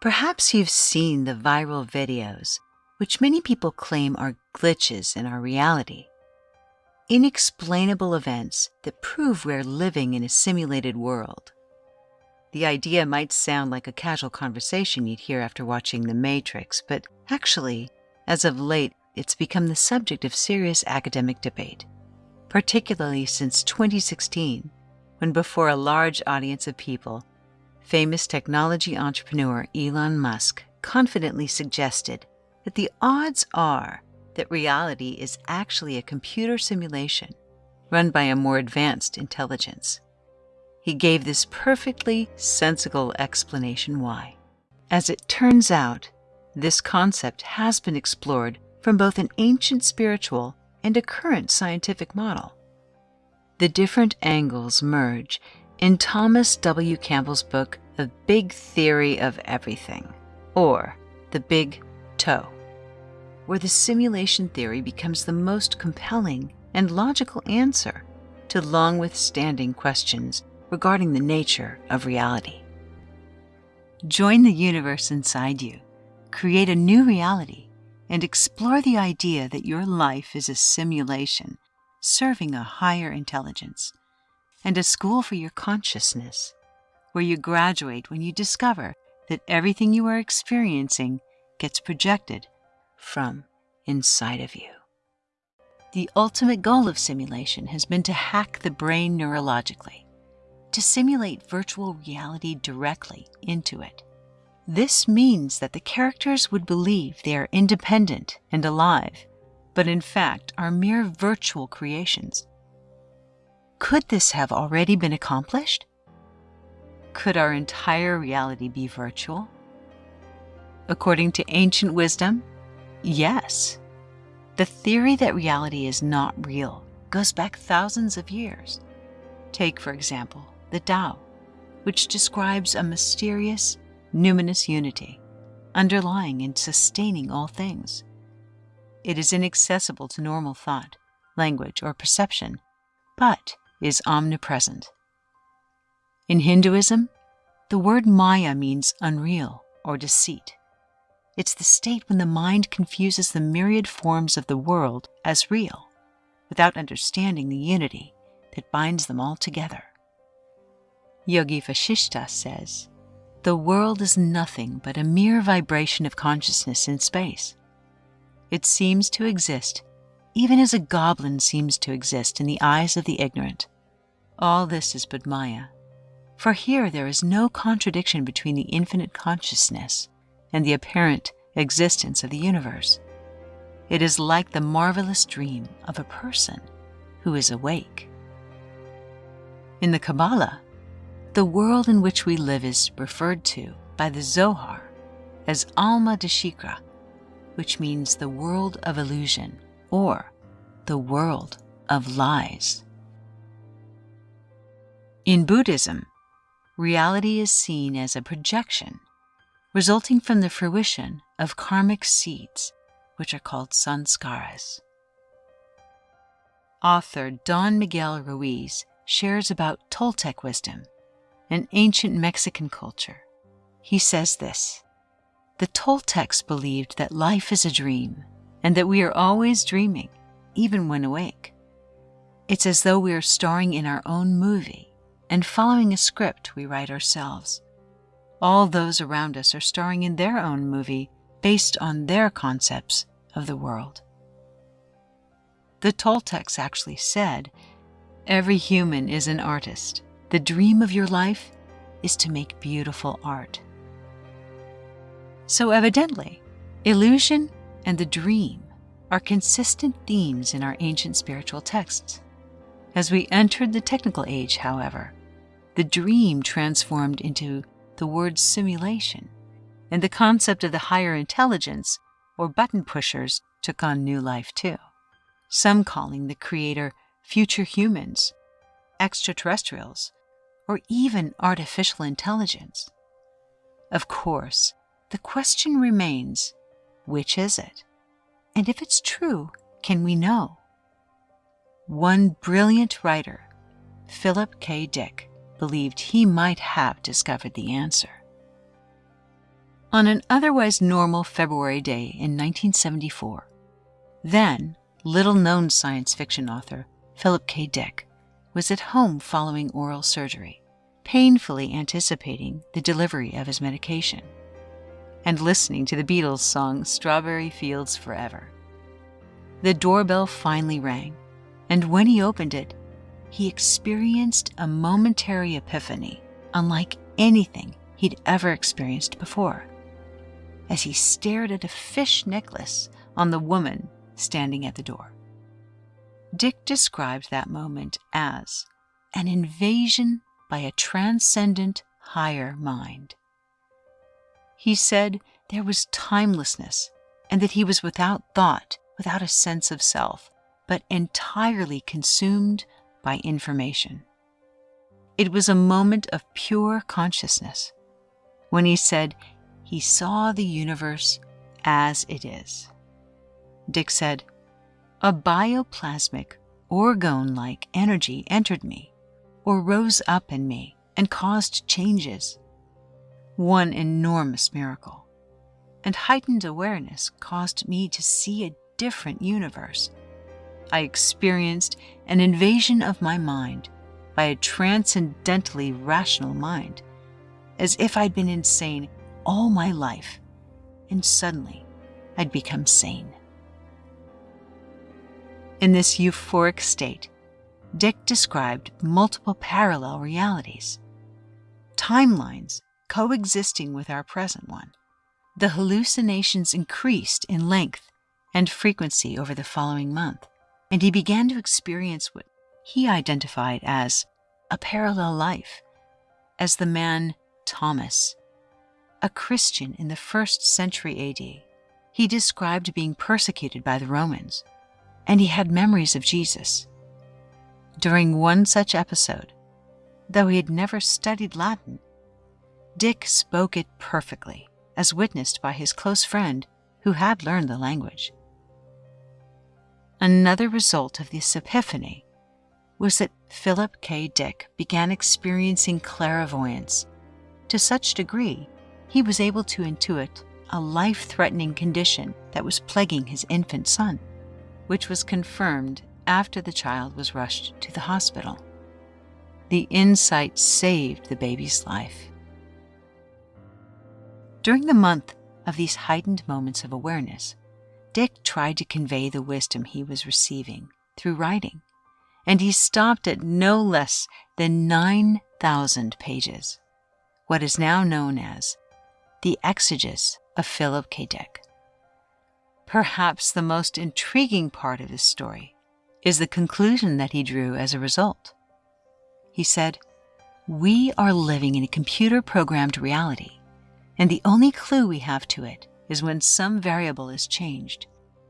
Perhaps you've seen the viral videos, which many people claim are glitches in our reality. Inexplainable events that prove we're living in a simulated world. The idea might sound like a casual conversation you'd hear after watching The Matrix, but actually, as of late, it's become the subject of serious academic debate, particularly since 2016, when before a large audience of people, famous technology entrepreneur Elon Musk confidently suggested that the odds are that reality is actually a computer simulation run by a more advanced intelligence. He gave this perfectly sensible explanation why. As it turns out, this concept has been explored from both an ancient spiritual and a current scientific model. The different angles merge in Thomas W. Campbell's book, The Big Theory of Everything, or The Big Toe, where the simulation theory becomes the most compelling and logical answer to long withstanding questions regarding the nature of reality. Join the universe inside you, create a new reality, and explore the idea that your life is a simulation serving a higher intelligence and a school for your consciousness, where you graduate when you discover that everything you are experiencing gets projected from inside of you. The ultimate goal of simulation has been to hack the brain neurologically to simulate virtual reality directly into it. This means that the characters would believe they are independent and alive, but in fact are mere virtual creations. Could this have already been accomplished? Could our entire reality be virtual? According to ancient wisdom, yes. The theory that reality is not real goes back thousands of years. Take, for example, the Tao, which describes a mysterious, numinous unity underlying and sustaining all things. It is inaccessible to normal thought, language, or perception, but is omnipresent. In Hinduism, the word Maya means unreal or deceit. It's the state when the mind confuses the myriad forms of the world as real without understanding the unity that binds them all together. Yoga Vasishtha says, the world is nothing but a mere vibration of consciousness in space. It seems to exist even as a goblin seems to exist in the eyes of the ignorant. All this is but Maya, for here there is no contradiction between the infinite consciousness and the apparent existence of the universe. It is like the marvelous dream of a person who is awake. In the Kabbalah, the world in which we live is referred to by the Zohar as Alma de Shikra, which means the world of illusion or the world of lies. In Buddhism, reality is seen as a projection resulting from the fruition of karmic seeds, which are called sanskaras. Author Don Miguel Ruiz shares about Toltec wisdom an ancient Mexican culture. He says this The Toltecs believed that life is a dream and that we are always dreaming, even when awake. It's as though we are starring in our own movie and following a script we write ourselves. All those around us are starring in their own movie based on their concepts of the world. The Toltecs actually said, Every human is an artist the dream of your life is to make beautiful art. So evidently, illusion and the dream are consistent themes in our ancient spiritual texts. As we entered the technical age, however, the dream transformed into the word simulation, and the concept of the higher intelligence or button pushers took on new life too. Some calling the creator future humans, extraterrestrials, or even artificial intelligence. Of course, the question remains, which is it? And if it's true, can we know? One brilliant writer, Philip K. Dick, believed he might have discovered the answer. On an otherwise normal February day in 1974, then little known science fiction author Philip K. Dick was at home following oral surgery, painfully anticipating the delivery of his medication, and listening to the Beatles song Strawberry Fields Forever. The doorbell finally rang, and when he opened it, he experienced a momentary epiphany unlike anything he'd ever experienced before as he stared at a fish necklace on the woman standing at the door. Dick described that moment as an invasion by a transcendent higher mind. He said there was timelessness and that he was without thought, without a sense of self, but entirely consumed by information. It was a moment of pure consciousness when he said he saw the universe as it is. Dick said, A bioplasmic, orgone like energy entered me, or rose up in me, and caused changes. One enormous miracle. And heightened awareness caused me to see a different universe. I experienced an invasion of my mind by a transcendently rational mind, as if I'd been insane all my life, and suddenly I'd become sane. In this euphoric state, Dick described multiple parallel realities, timelines coexisting with our present one. The hallucinations increased in length and frequency over the following month, and he began to experience what he identified as a parallel life, as the man Thomas a Christian in the first century AD. He described being persecuted by the Romans, and he had memories of Jesus. During one such episode, though he had never studied Latin, Dick spoke it perfectly, as witnessed by his close friend who had learned the language. Another result of this epiphany was that Philip K. Dick began experiencing clairvoyance to such degree he was able to intuit a life threatening condition that was plaguing his infant son, which was confirmed after the child was rushed to the hospital. The insight saved the baby's life. During the month of these heightened moments of awareness, Dick tried to convey the wisdom he was receiving through writing, and he stopped at no less than 9,000 pages, what is now known as the Exegesis of Philip K. Dick. Perhaps the most intriguing part of his story is the conclusion that he drew as a result. He said, We are living in a computer programmed reality, and the only clue we have to it is when some variable is changed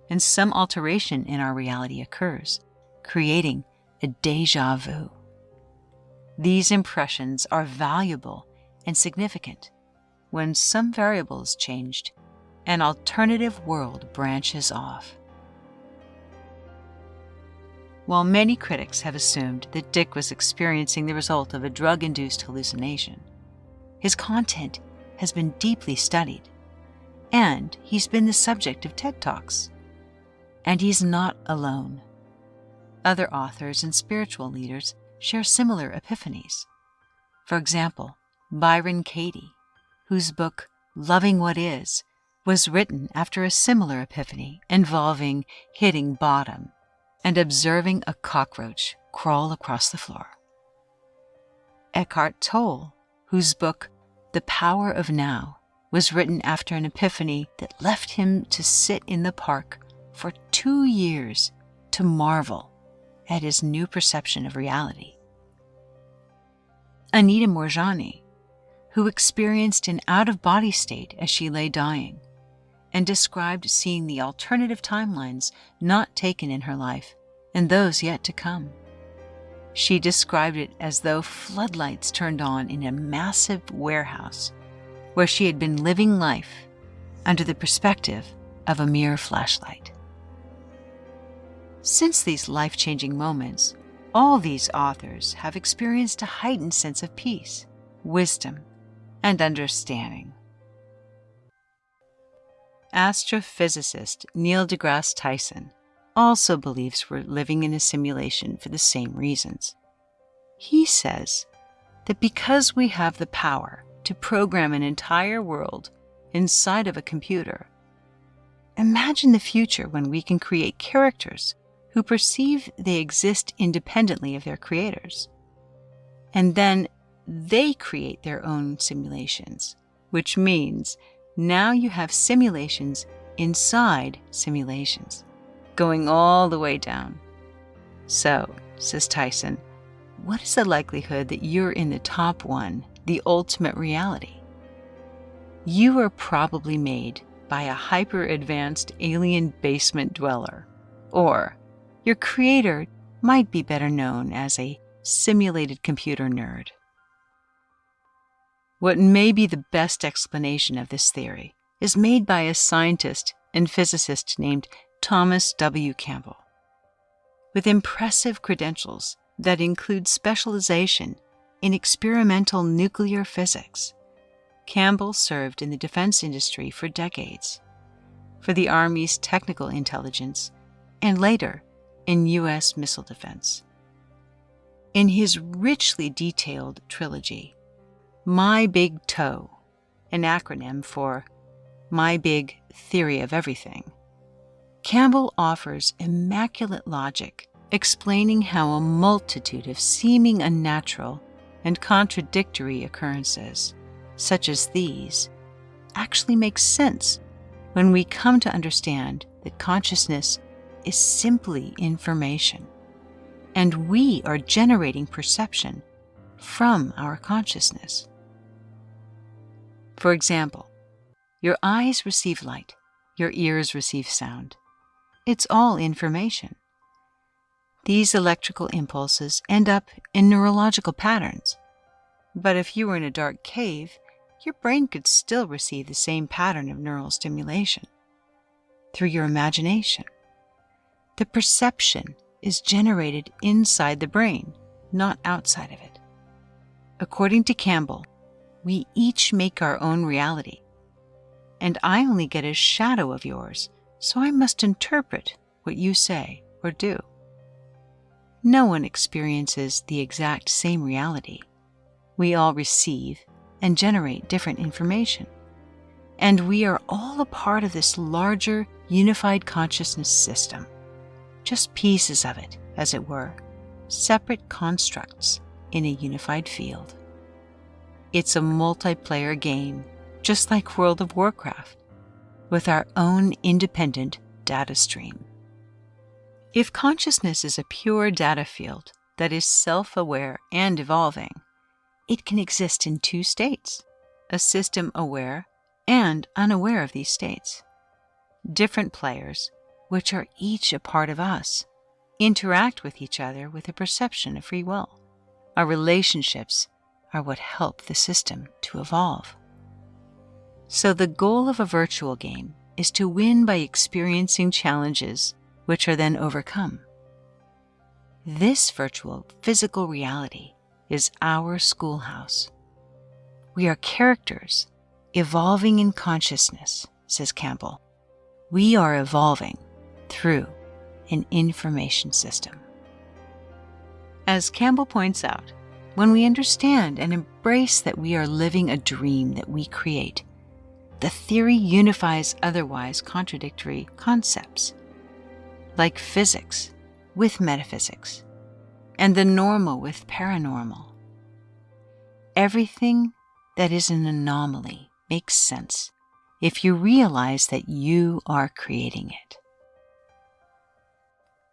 and some alteration in our reality occurs, creating a deja vu. These impressions are valuable and significant when some variable is changed, an alternative world branches off. While many critics have assumed that Dick was experiencing the result of a drug induced hallucination, his content has been deeply studied, and he's been the subject of TED Talks. And he's not alone. Other authors and spiritual leaders share similar epiphanies. For example, Byron Katie, whose book, Loving What Is, was written after a similar epiphany involving hitting bottom and observing a cockroach crawl across the floor. Eckhart Tolle, whose book, The Power of Now, was written after an epiphany that left him to sit in the park for two years to marvel at his new perception of reality. Anita Moorjani, who experienced an out of body state as she lay dying and described seeing the alternative timelines not taken in her life and those yet to come. She described it as though floodlights turned on in a massive warehouse where she had been living life under the perspective of a mere flashlight. Since these life changing moments, all these authors have experienced a heightened sense of peace, wisdom, and understanding. astrophysicist Neil deGrasse Tyson also believes we're living in a simulation for the same reasons. He says that because we have the power to program an entire world inside of a computer, imagine the future when we can create characters who perceive they exist independently of their creators. And then they create their own simulations, which means now you have simulations inside simulations going all the way down. So, says Tyson, what is the likelihood that you're in the top one, the ultimate reality? You are probably made by a hyper advanced alien basement dweller, or your creator might be better known as a simulated computer nerd. What may be the best explanation of this theory is made by a scientist and physicist named Thomas W. Campbell. With impressive credentials that include specialization in experimental nuclear physics, Campbell served in the defense industry for decades, for the Army's technical intelligence, and later in U.S. missile defense. In his richly detailed trilogy, My Big TOE, an acronym for My Big Theory of Everything, Campbell offers immaculate logic explaining how a multitude of seeming unnatural and contradictory occurrences, such as these, actually make sense when we come to understand that consciousness is simply information, and we are generating perception from our consciousness. For example, your eyes receive light, your ears receive sound, it's all information. These electrical impulses end up in neurological patterns. But if you were in a dark cave, your brain could still receive the same pattern of neural stimulation through your imagination. The perception is generated inside the brain, not outside of it. According to Campbell, we each make our own reality, and I only get a shadow of yours so I must interpret what you say or do. No one experiences the exact same reality. We all receive and generate different information. And we are all a part of this larger, unified consciousness system. Just pieces of it, as it were, separate constructs in a unified field. It's a multiplayer game, just like World of Warcraft with our own independent data stream. If consciousness is a pure data field that is self aware and evolving, it can exist in two states a system aware and unaware of these states. Different players, which are each a part of us, interact with each other with a perception of free will. Our relationships are what help the system to evolve. So the goal of a virtual game is to win by experiencing challenges which are then overcome. This virtual physical reality is our schoolhouse. We are characters evolving in consciousness, says Campbell. We are evolving through an information system. As Campbell points out, when we understand and embrace that we are living a dream that we create, the theory unifies otherwise contradictory concepts, like physics with metaphysics, and the normal with paranormal. Everything that is an anomaly makes sense if you realize that you are creating it.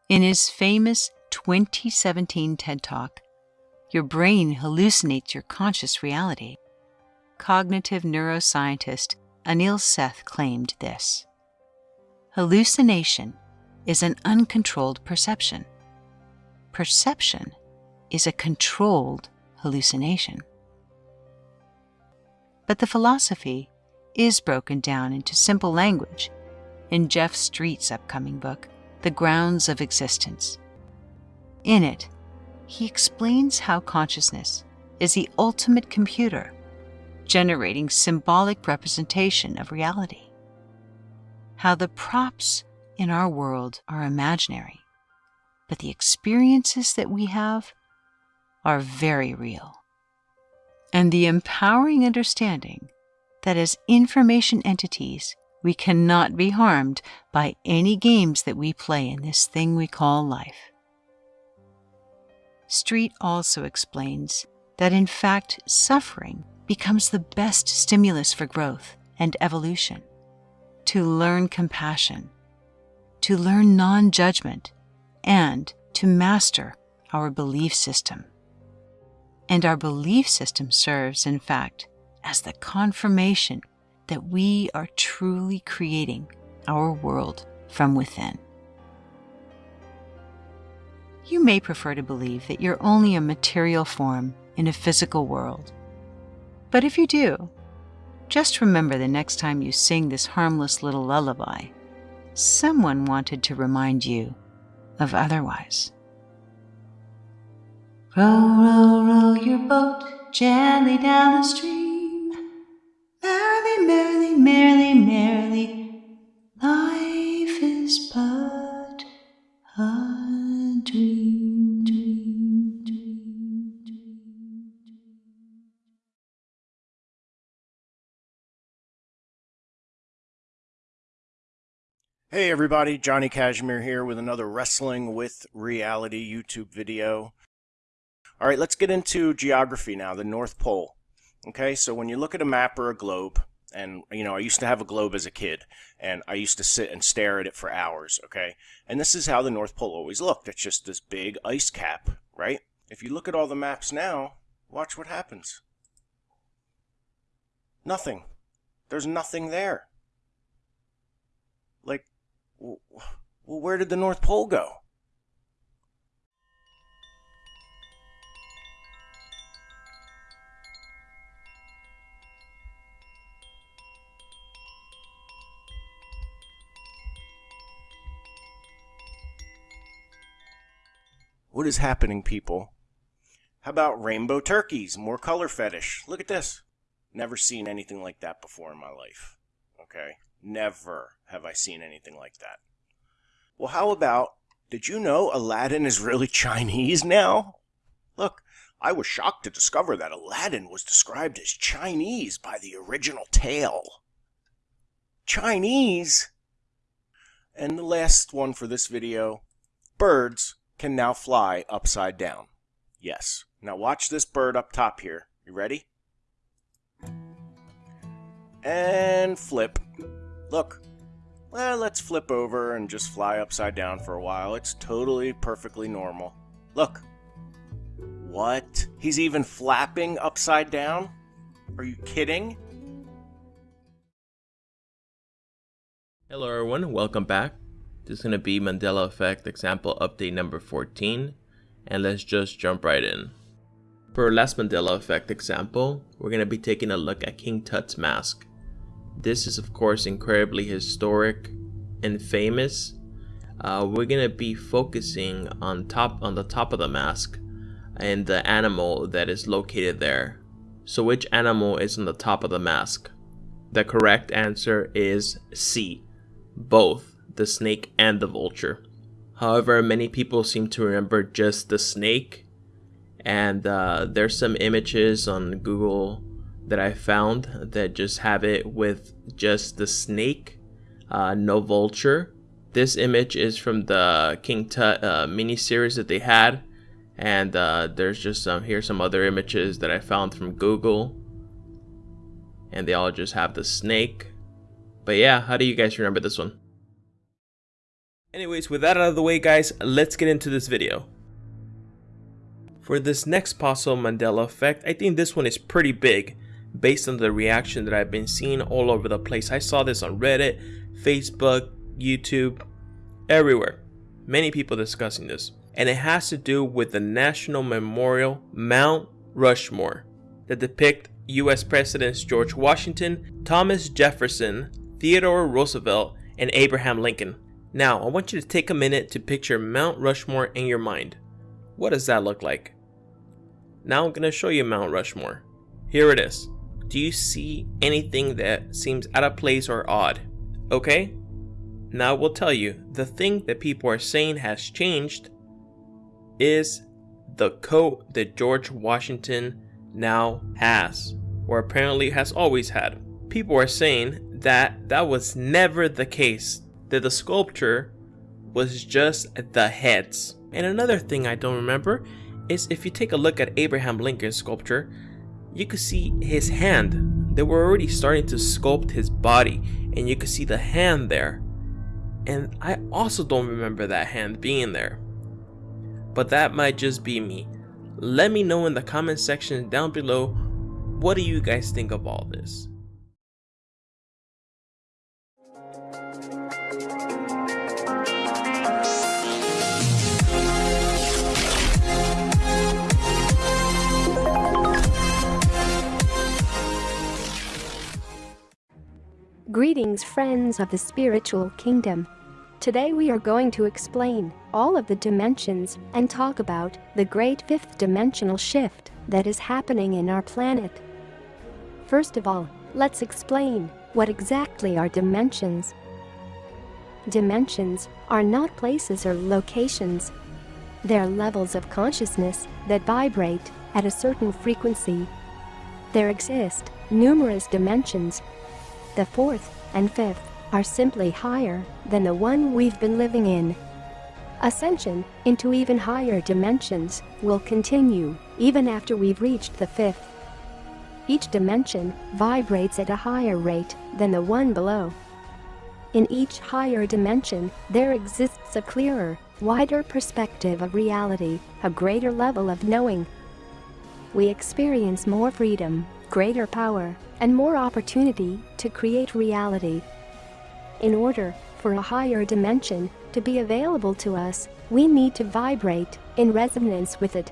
In his famous 2017 TED Talk, Your Brain Hallucinates Your Conscious Reality, cognitive neuroscientist Anil Seth claimed this Hallucination is an uncontrolled perception. Perception is a controlled hallucination. But the philosophy is broken down into simple language in Jeff Street's upcoming book, The Grounds of Existence. In it, he explains how consciousness is the ultimate computer generating symbolic representation of reality. how the props in our world are imaginary, but the experiences that we have are very real. And the empowering understanding that as information entities, we cannot be harmed by any games that we play in this thing we call life. Street also explains that in fact, suffering becomes the best stimulus for growth and evolution. To learn compassion, to learn non judgment, and to master our belief system. And our belief system serves, in fact, as the confirmation that we are truly creating our world from within. You may prefer to believe that you're only a material form in a physical world. But if you do, just remember the next time you sing this harmless little lullaby, someone wanted to remind you of otherwise. Row, row, row your boat gently down the stream. Merrily, merrily, merrily, merrily, Hey everybody, Johnny Cashmere here with another Wrestling with Reality YouTube video. All right, let's get into geography now, the North Pole. Okay, so when you look at a map or a globe, and you know, I used to have a globe as a kid, and I used to sit and stare at it for hours, okay? And this is how the North Pole always looked. It's just this big ice cap, right? If you look at all the maps now, watch what happens. Nothing. There's nothing there. Like, well, where did the North Pole go? What is happening, people? How about rainbow turkeys? More color fetish. Look at this. Never seen anything like that before in my life. Okay? Never have I seen anything like that. Well, how about, did you know Aladdin is really Chinese now? Look, I was shocked to discover that Aladdin was described as Chinese by the original tale. Chinese? And the last one for this video, birds can now fly upside down. Yes. Now watch this bird up top here. You ready? And flip. Look. Well, let's flip over and just fly upside down for a while. It's totally perfectly normal. Look. What? He's even flapping upside down? Are you kidding? Hello everyone, welcome back. This is going to be Mandela Effect example update number 14 and let's just jump right in. For our last Mandela Effect example, we're going to be taking a look at King Tut's mask. This is of course incredibly historic and famous. Uh, we're to be focusing on top on the top of the mask and the animal that is located there. So which animal is on the top of the mask? The correct answer is C, both the snake and the vulture. However, many people seem to remember just the snake, and uh, there's some images on Google that I found that just have it with just the snake, uh, no vulture. This image is from the King Tut uh, mini series that they had, and uh, there's just some here's some other images that I found from Google, and they all just have the snake. But yeah, how do you guys remember this one? Anyways, with that out of the way guys, let's get into this video. For this next possible Mandela effect, I think this one is pretty big based on the reaction that I've been seeing all over the place. I saw this on Reddit, Facebook, YouTube, everywhere. Many people discussing this. And it has to do with the National Memorial Mount Rushmore that depict US Presidents George Washington, Thomas Jefferson, Theodore Roosevelt, and Abraham Lincoln. Now, I want you to take a minute to picture Mount Rushmore in your mind. What does that look like? Now I'm going to show you Mount Rushmore. Here it is. Do you see anything that seems out of place or odd? Okay, Now, we'll tell you, the thing that people are saying has changed is the coat that George Washington now has, or apparently has always had. People are saying that that was never the case, that the sculpture was just the heads. And another thing I don't remember is if you take a look at Abraham Lincoln's sculpture, you could see his hand. They were already starting to sculpt his body, and you could see the hand there. And I also don't remember that hand being there. But that might just be me. Let me know in the comment section down below what do you guys think of all this. Greetings, friends of the spiritual kingdom. Today we are going to explain all of the dimensions and talk about the great fifth dimensional shift that is happening in our planet. First of all, let's explain what exactly are dimensions. Dimensions are not places or locations. They're levels of consciousness that vibrate at a certain frequency. There exist numerous dimensions the fourth and fifth are simply higher than the one we've been living in. Ascension into even higher dimensions will continue even after we've reached the fifth. Each dimension vibrates at a higher rate than the one below. In each higher dimension, there exists a clearer, wider perspective of reality, a greater level of knowing. We experience more freedom, greater power, and more opportunity to create reality. In order for a higher dimension to be available to us, we need to vibrate in resonance with it.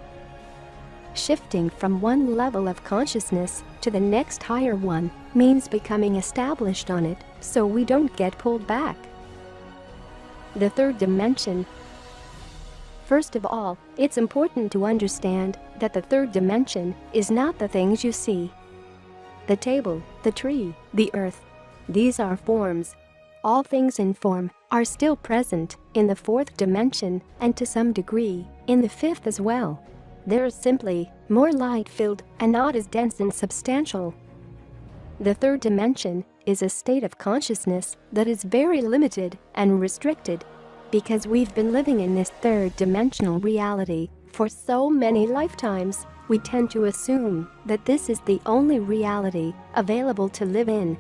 Shifting from one level of consciousness to the next higher one means becoming established on it so we don't get pulled back. The third dimension First of all, it's important to understand that the third dimension is not the things you see the table, the tree, the earth. These are forms. All things in form are still present in the fourth dimension and to some degree in the fifth as well. They're simply more light-filled and not as dense and substantial. The third dimension is a state of consciousness that is very limited and restricted because we've been living in this third dimensional reality for so many lifetimes we tend to assume that this is the only reality available to live in.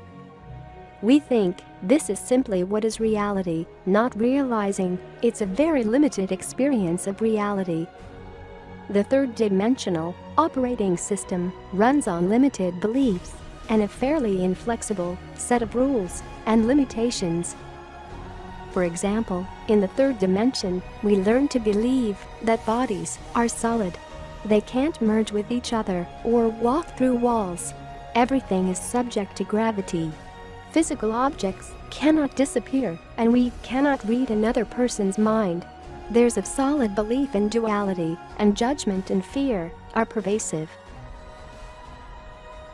We think this is simply what is reality, not realizing it's a very limited experience of reality. The third dimensional operating system runs on limited beliefs and a fairly inflexible set of rules and limitations. For example, in the third dimension, we learn to believe that bodies are solid they can't merge with each other or walk through walls. Everything is subject to gravity. Physical objects cannot disappear and we cannot read another person's mind. There's a solid belief in duality and judgment and fear are pervasive.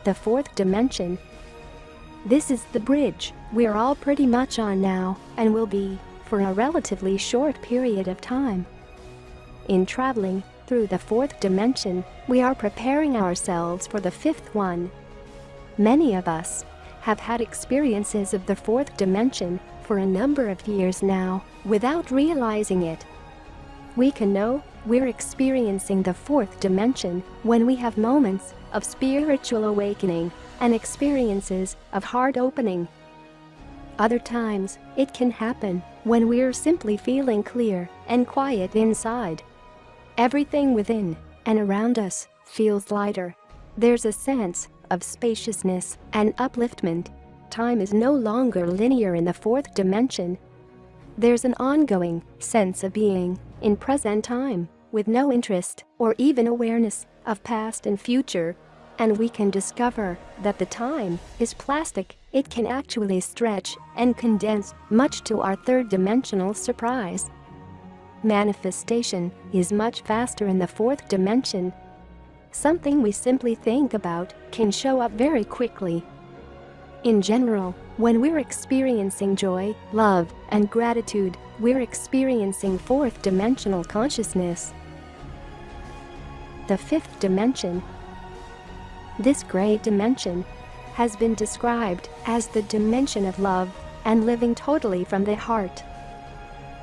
The fourth dimension. This is the bridge we're all pretty much on now and will be for a relatively short period of time. In traveling, through the fourth dimension, we are preparing ourselves for the fifth one. Many of us have had experiences of the fourth dimension for a number of years now without realizing it. We can know we're experiencing the fourth dimension when we have moments of spiritual awakening and experiences of heart opening. Other times, it can happen when we're simply feeling clear and quiet inside. Everything within and around us feels lighter. There's a sense of spaciousness and upliftment. Time is no longer linear in the fourth dimension. There's an ongoing sense of being in present time with no interest or even awareness of past and future. And we can discover that the time is plastic. It can actually stretch and condense much to our third dimensional surprise. Manifestation is much faster in the fourth dimension. Something we simply think about can show up very quickly. In general, when we're experiencing joy, love, and gratitude, we're experiencing fourth dimensional consciousness. The fifth dimension. This great dimension has been described as the dimension of love and living totally from the heart.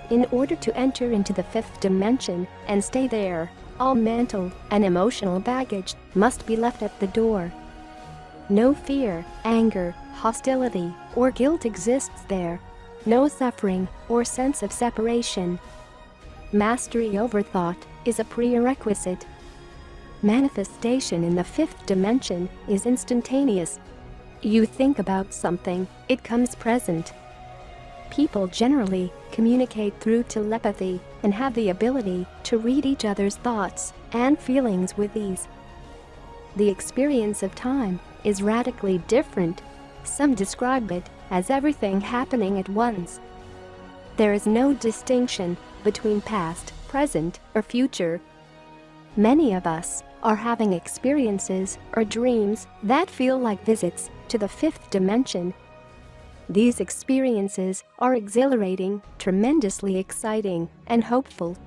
In order to enter into the fifth dimension and stay there, all mental and emotional baggage must be left at the door. No fear, anger, hostility, or guilt exists there. No suffering or sense of separation. Mastery over thought is a prerequisite. Manifestation in the fifth dimension is instantaneous. You think about something, it comes present. People generally communicate through telepathy and have the ability to read each other's thoughts and feelings with ease. The experience of time is radically different. Some describe it as everything happening at once. There is no distinction between past, present, or future. Many of us are having experiences or dreams that feel like visits to the fifth dimension these experiences are exhilarating, tremendously exciting, and hopeful.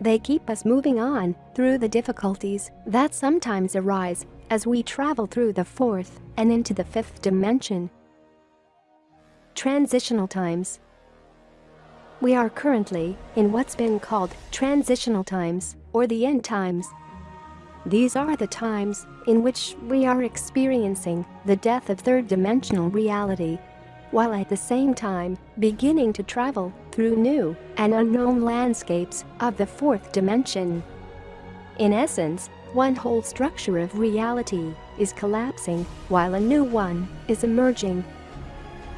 They keep us moving on through the difficulties that sometimes arise as we travel through the fourth and into the fifth dimension. Transitional times We are currently in what's been called transitional times or the end times. These are the times in which we are experiencing the death of third-dimensional reality while at the same time beginning to travel through new and unknown landscapes of the fourth dimension. In essence, one whole structure of reality is collapsing while a new one is emerging.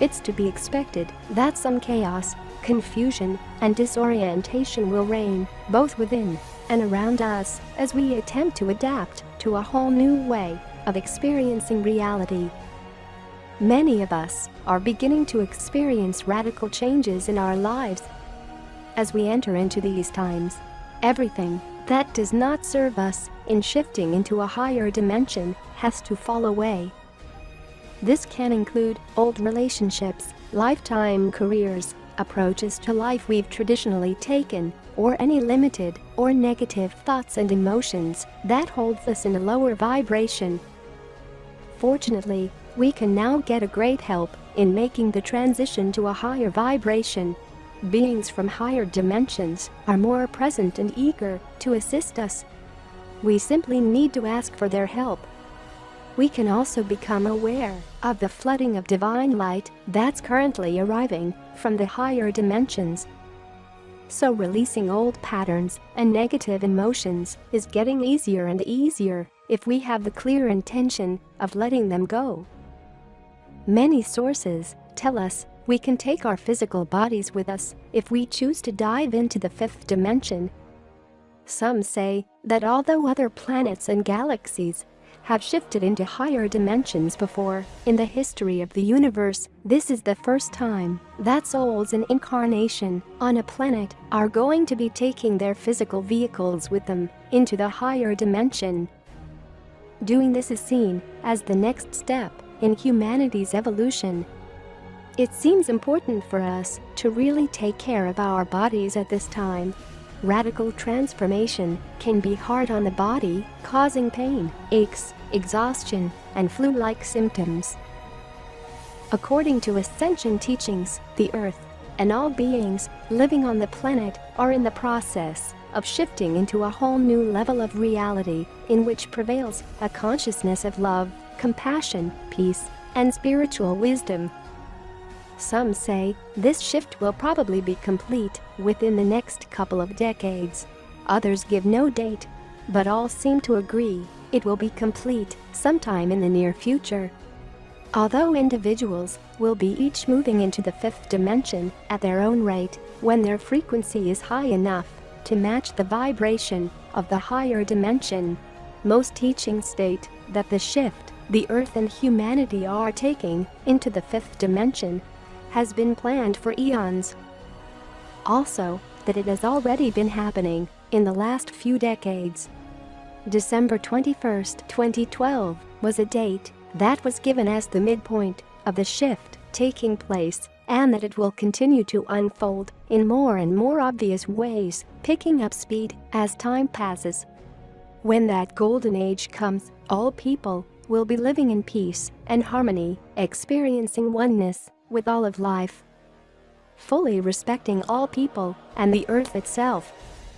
It's to be expected that some chaos, confusion, and disorientation will reign both within and around us as we attempt to adapt to a whole new way of experiencing reality. Many of us are beginning to experience radical changes in our lives. As we enter into these times, everything that does not serve us in shifting into a higher dimension has to fall away. This can include old relationships, lifetime careers, approaches to life we've traditionally taken, or any limited or negative thoughts and emotions that holds us in a lower vibration. Fortunately, we can now get a great help in making the transition to a higher vibration. Beings from higher dimensions are more present and eager to assist us. We simply need to ask for their help. We can also become aware of the flooding of divine light that's currently arriving from the higher dimensions. So releasing old patterns and negative emotions is getting easier and easier if we have the clear intention of letting them go. Many sources tell us we can take our physical bodies with us if we choose to dive into the fifth dimension. Some say that although other planets and galaxies have shifted into higher dimensions before in the history of the universe, this is the first time that souls in incarnation on a planet are going to be taking their physical vehicles with them into the higher dimension. Doing this is seen as the next step in humanity's evolution. It seems important for us to really take care of our bodies at this time. Radical transformation can be hard on the body, causing pain, aches, exhaustion, and flu-like symptoms. According to Ascension teachings, the Earth and all beings living on the planet are in the process of shifting into a whole new level of reality in which prevails a consciousness of love compassion, peace, and spiritual wisdom. Some say this shift will probably be complete within the next couple of decades. Others give no date, but all seem to agree it will be complete sometime in the near future. Although individuals will be each moving into the fifth dimension at their own rate when their frequency is high enough to match the vibration of the higher dimension, most teachings state that the shift the Earth and humanity are taking into the fifth dimension has been planned for eons. Also, that it has already been happening in the last few decades. December 21, 2012 was a date that was given as the midpoint of the shift taking place and that it will continue to unfold in more and more obvious ways, picking up speed as time passes. When that golden age comes, all people will be living in peace and harmony, experiencing oneness with all of life. Fully respecting all people and the earth itself.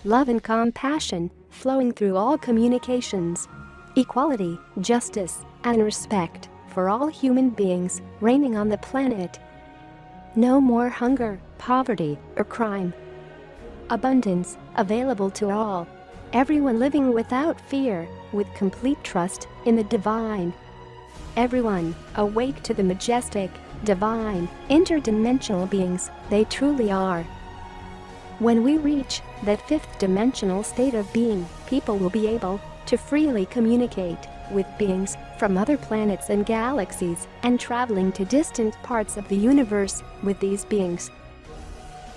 Love and compassion flowing through all communications. Equality, justice, and respect for all human beings reigning on the planet. No more hunger, poverty, or crime. Abundance available to all. Everyone living without fear, with complete trust in the divine. Everyone awake to the majestic, divine, interdimensional beings they truly are. When we reach that fifth dimensional state of being, people will be able to freely communicate with beings from other planets and galaxies and traveling to distant parts of the universe with these beings.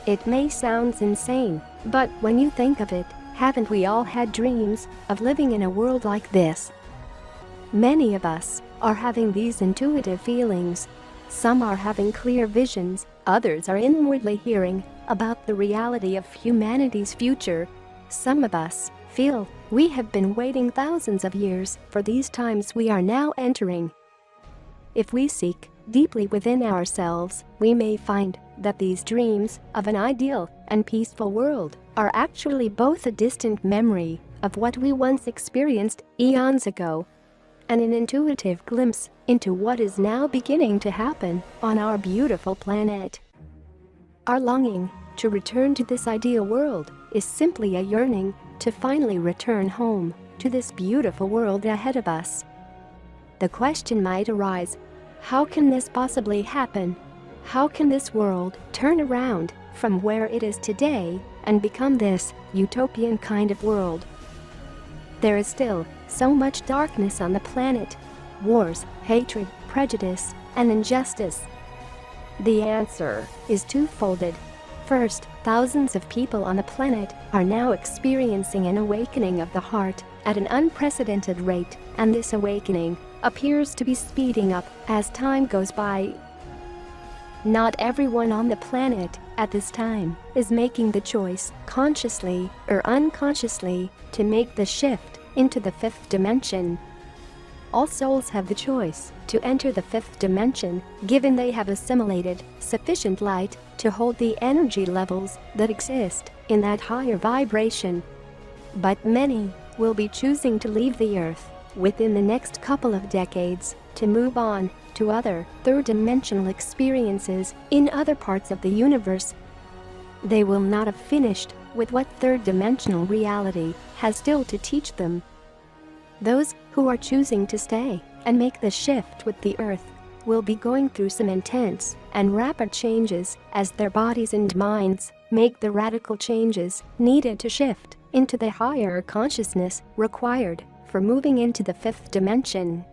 It may sound insane, but when you think of it, haven't we all had dreams of living in a world like this? Many of us are having these intuitive feelings. Some are having clear visions, others are inwardly hearing about the reality of humanity's future. Some of us feel we have been waiting thousands of years for these times we are now entering. If we seek deeply within ourselves, we may find that these dreams of an ideal and peaceful world are actually both a distant memory of what we once experienced eons ago and an intuitive glimpse into what is now beginning to happen on our beautiful planet. Our longing to return to this ideal world is simply a yearning to finally return home to this beautiful world ahead of us. The question might arise, how can this possibly happen? How can this world turn around from where it is today and become this utopian kind of world? There is still so much darkness on the planet. Wars, hatred, prejudice, and injustice. The answer is twofolded. First, thousands of people on the planet are now experiencing an awakening of the heart at an unprecedented rate, and this awakening appears to be speeding up as time goes by. Not everyone on the planet at this time is making the choice, consciously or unconsciously, to make the shift into the fifth dimension all souls have the choice to enter the fifth dimension, given they have assimilated sufficient light to hold the energy levels that exist in that higher vibration. But many will be choosing to leave the earth within the next couple of decades to move on to other third-dimensional experiences in other parts of the universe. They will not have finished with what third-dimensional reality has still to teach them those who are choosing to stay and make the shift with the earth will be going through some intense and rapid changes as their bodies and minds make the radical changes needed to shift into the higher consciousness required for moving into the fifth dimension.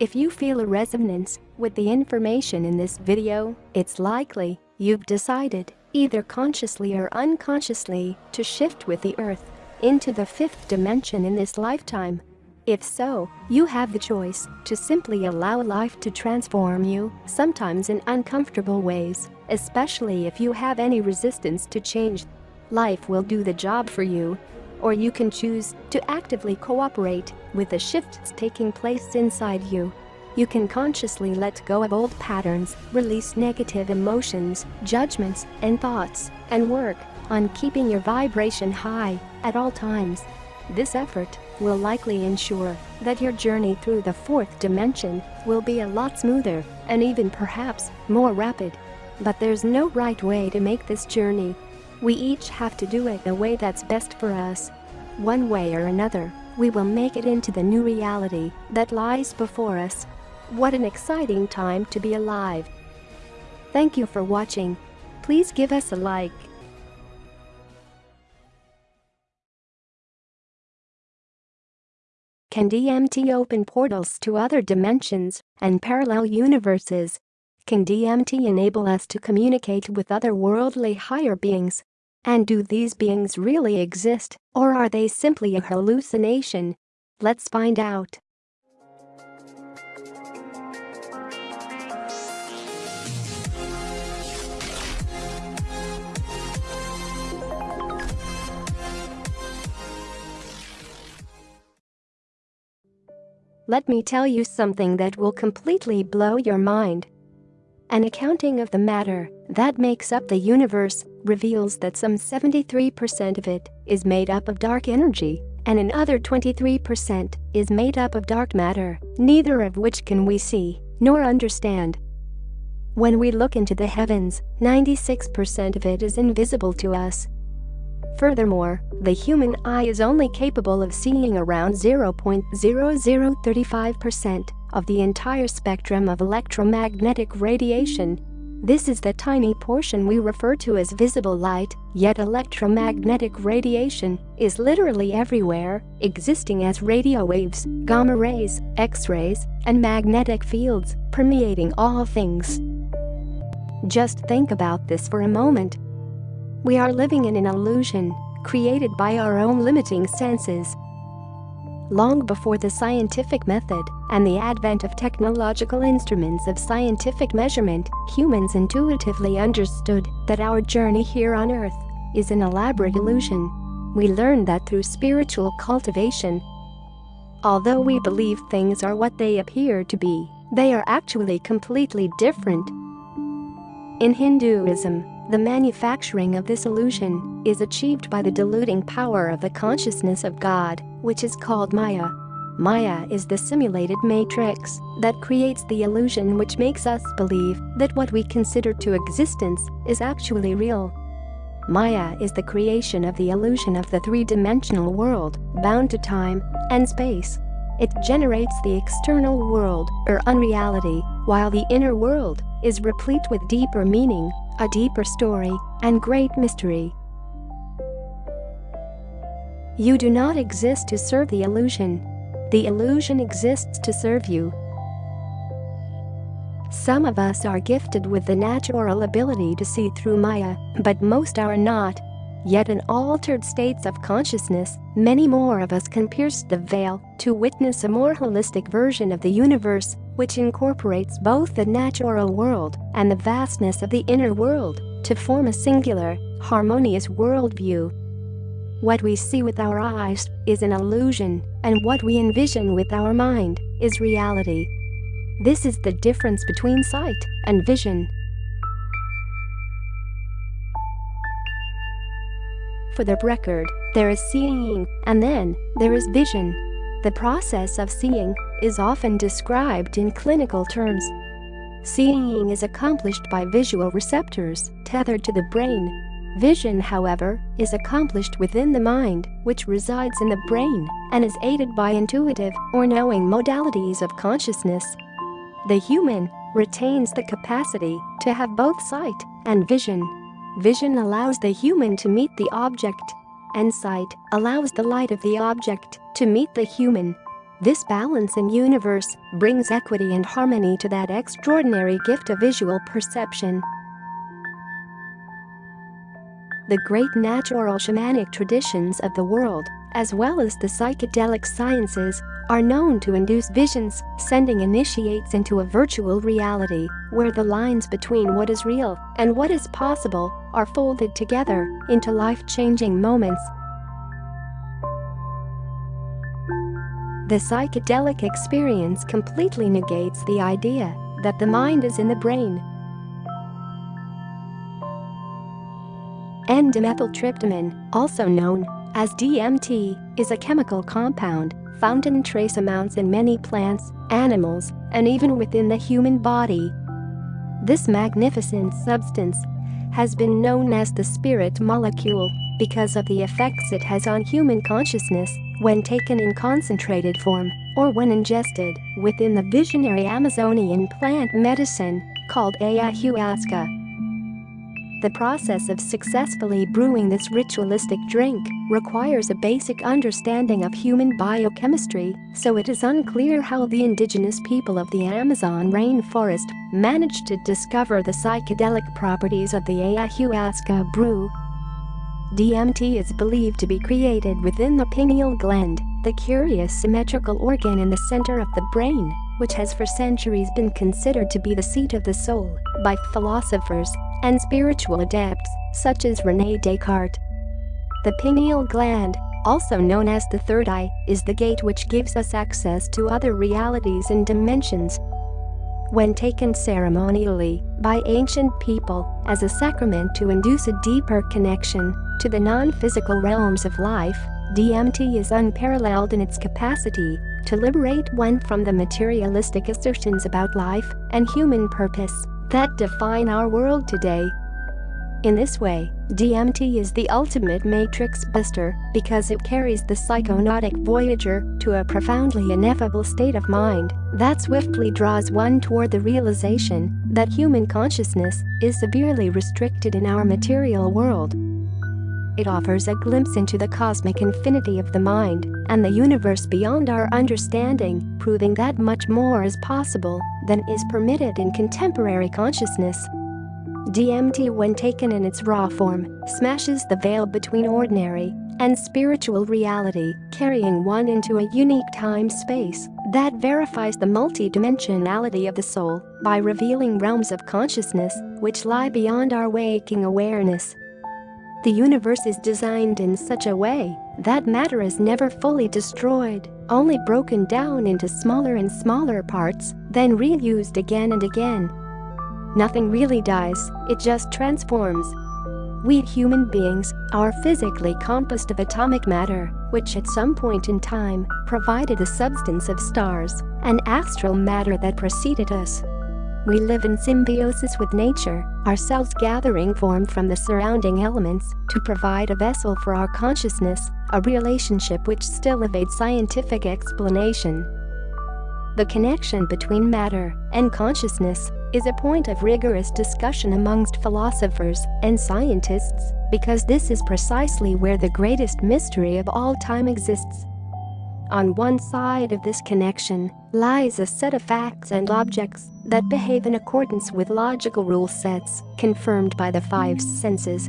If you feel a resonance with the information in this video, it's likely you've decided, either consciously or unconsciously, to shift with the earth into the fifth dimension in this lifetime. If so, you have the choice to simply allow life to transform you, sometimes in uncomfortable ways, especially if you have any resistance to change. Life will do the job for you. Or you can choose to actively cooperate with the shifts taking place inside you. You can consciously let go of old patterns, release negative emotions, judgments, and thoughts, and work on keeping your vibration high at all times. This effort will likely ensure that your journey through the fourth dimension will be a lot smoother and even perhaps more rapid. But there's no right way to make this journey. We each have to do it the way that's best for us. One way or another, we will make it into the new reality that lies before us. What an exciting time to be alive. Thank you for watching. Please give us a like. Can DMT open portals to other dimensions and parallel universes? Can DMT enable us to communicate with otherworldly higher beings? And do these beings really exist, or are they simply a hallucination? Let's find out. Let me tell you something that will completely blow your mind. An accounting of the matter that makes up the universe reveals that some 73% of it is made up of dark energy and another 23% is made up of dark matter, neither of which can we see nor understand. When we look into the heavens, 96% of it is invisible to us. Furthermore, the human eye is only capable of seeing around 0.0035% of the entire spectrum of electromagnetic radiation. This is the tiny portion we refer to as visible light, yet electromagnetic radiation is literally everywhere, existing as radio waves, gamma rays, X-rays, and magnetic fields, permeating all things. Just think about this for a moment. We are living in an illusion, created by our own limiting senses, long before the scientific method and the advent of technological instruments of scientific measurement, humans intuitively understood that our journey here on Earth is an elaborate illusion. We learn that through spiritual cultivation. Although we believe things are what they appear to be, they are actually completely different. In Hinduism, the manufacturing of this illusion is achieved by the diluting power of the consciousness of God, which is called Maya. Maya is the simulated matrix that creates the illusion which makes us believe that what we consider to existence is actually real. Maya is the creation of the illusion of the three-dimensional world, bound to time and space. It generates the external world, or unreality, while the inner world is replete with deeper meaning, a deeper story, and great mystery. You do not exist to serve the illusion. The illusion exists to serve you. Some of us are gifted with the natural ability to see through Maya, but most are not. Yet in altered states of consciousness, many more of us can pierce the veil to witness a more holistic version of the universe, which incorporates both the natural world and the vastness of the inner world to form a singular, harmonious worldview. What we see with our eyes is an illusion, and what we envision with our mind is reality. This is the difference between sight and vision. For the record, there is seeing, and then there is vision. The process of seeing is often described in clinical terms. Seeing is accomplished by visual receptors tethered to the brain. Vision, however, is accomplished within the mind, which resides in the brain and is aided by intuitive or knowing modalities of consciousness. The human retains the capacity to have both sight and vision. Vision allows the human to meet the object, and sight allows the light of the object to meet the human. This balance in universe brings equity and harmony to that extraordinary gift of visual perception. The great natural shamanic traditions of the world, as well as the psychedelic sciences, are known to induce visions, sending initiates into a virtual reality where the lines between what is real and what is possible are folded together into life-changing moments. The psychedelic experience completely negates the idea that the mind is in the brain. N-dimethyltryptamine, also known as DMT, is a chemical compound found in trace amounts in many plants, animals, and even within the human body. This magnificent substance has been known as the spirit molecule because of the effects it has on human consciousness when taken in concentrated form or when ingested within the visionary Amazonian plant medicine called ayahuasca. The process of successfully brewing this ritualistic drink requires a basic understanding of human biochemistry, so it is unclear how the indigenous people of the Amazon rainforest managed to discover the psychedelic properties of the ayahuasca brew. DMT is believed to be created within the pineal gland, the curious symmetrical organ in the center of the brain, which has for centuries been considered to be the seat of the soul by philosophers and spiritual adepts such as Rene Descartes. The pineal gland also known as the third eye, is the gate which gives us access to other realities and dimensions. When taken ceremonially by ancient people as a sacrament to induce a deeper connection to the non-physical realms of life, DMT is unparalleled in its capacity to liberate one from the materialistic assertions about life and human purpose that define our world today. In this way, DMT is the ultimate matrix buster because it carries the psychonautic voyager to a profoundly ineffable state of mind that swiftly draws one toward the realization that human consciousness is severely restricted in our material world. It offers a glimpse into the cosmic infinity of the mind and the universe beyond our understanding, proving that much more is possible than is permitted in contemporary consciousness. DMT when taken in its raw form, smashes the veil between ordinary and spiritual reality, carrying one into a unique time-space that verifies the multidimensionality of the soul by revealing realms of consciousness which lie beyond our waking awareness. The universe is designed in such a way that matter is never fully destroyed, only broken down into smaller and smaller parts, then reused again and again. Nothing really dies, it just transforms. We human beings are physically composed of atomic matter, which at some point in time provided the substance of stars and astral matter that preceded us. We live in symbiosis with nature, our cells gathering form from the surrounding elements to provide a vessel for our consciousness, a relationship which still evades scientific explanation. The connection between matter and consciousness is a point of rigorous discussion amongst philosophers and scientists because this is precisely where the greatest mystery of all time exists. On one side of this connection lies a set of facts and objects that behave in accordance with logical rule sets confirmed by the five senses.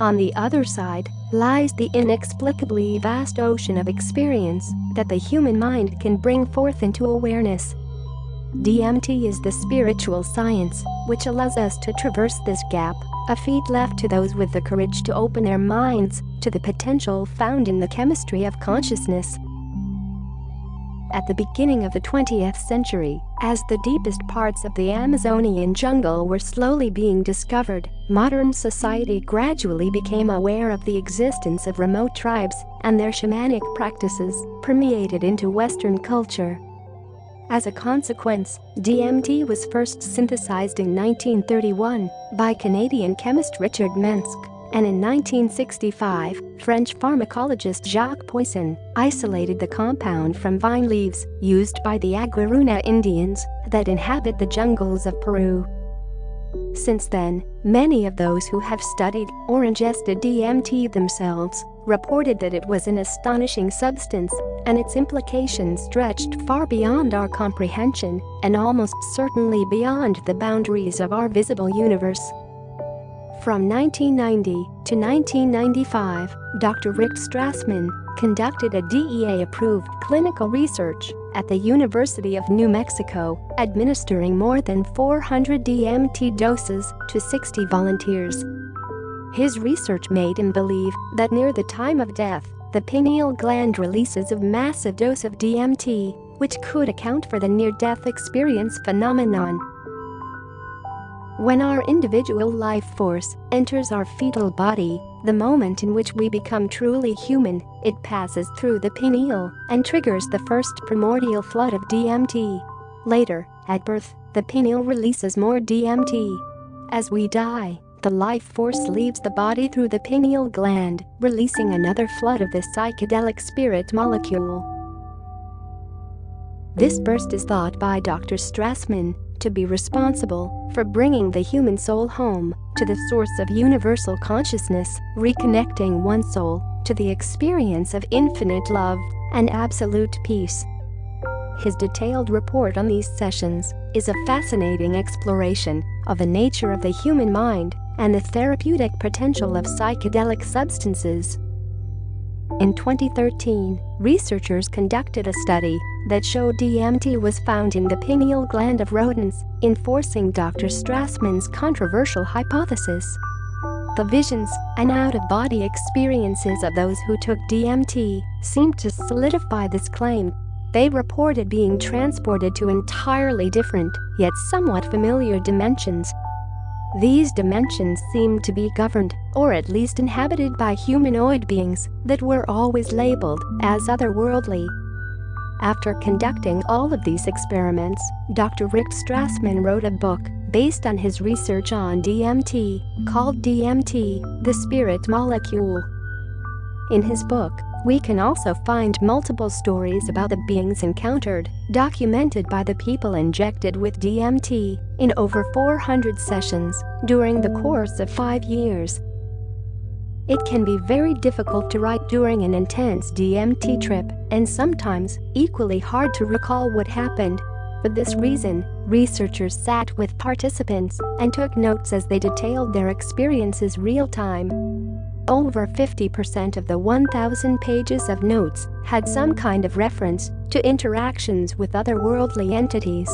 On the other side lies the inexplicably vast ocean of experience that the human mind can bring forth into awareness DMT is the spiritual science which allows us to traverse this gap, a feat left to those with the courage to open their minds to the potential found in the chemistry of consciousness. At the beginning of the 20th century, as the deepest parts of the Amazonian jungle were slowly being discovered, modern society gradually became aware of the existence of remote tribes and their shamanic practices permeated into Western culture. As a consequence, DMT was first synthesized in 1931 by Canadian chemist Richard Manske, and in 1965, French pharmacologist Jacques Poisson isolated the compound from vine leaves used by the Aguaruna Indians that inhabit the jungles of Peru. Since then, many of those who have studied or ingested DMT themselves reported that it was an astonishing substance and its implications stretched far beyond our comprehension and almost certainly beyond the boundaries of our visible universe. From 1990 to 1995, Dr. Rick Strassman conducted a DEA-approved clinical research at the University of New Mexico, administering more than 400 DMT doses to 60 volunteers. His research made him believe that near the time of death, the pineal gland releases a massive dose of DMT, which could account for the near-death experience phenomenon. When our individual life force enters our fetal body, the moment in which we become truly human, it passes through the pineal and triggers the first primordial flood of DMT. Later, at birth, the pineal releases more DMT. As we die, the life force leaves the body through the pineal gland, releasing another flood of the psychedelic spirit molecule. This burst is thought by Dr. Strassman to be responsible for bringing the human soul home to the source of universal consciousness, reconnecting one soul to the experience of infinite love and absolute peace. His detailed report on these sessions is a fascinating exploration of the nature of the human mind and the therapeutic potential of psychedelic substances. In 2013, researchers conducted a study that showed DMT was found in the pineal gland of rodents, enforcing Dr. Strassman's controversial hypothesis. The visions and out-of-body experiences of those who took DMT seemed to solidify this claim. They reported being transported to entirely different, yet somewhat familiar dimensions. These dimensions seemed to be governed, or at least inhabited by humanoid beings that were always labeled as otherworldly. After conducting all of these experiments, Dr. Rick Strassman wrote a book based on his research on DMT, called DMT, the Spirit Molecule. In his book, we can also find multiple stories about the beings encountered, documented by the people injected with DMT in over 400 sessions during the course of five years. It can be very difficult to write during an intense DMT trip and sometimes equally hard to recall what happened. For this reason, Researchers sat with participants and took notes as they detailed their experiences real-time. Over 50% of the 1,000 pages of notes had some kind of reference to interactions with otherworldly entities.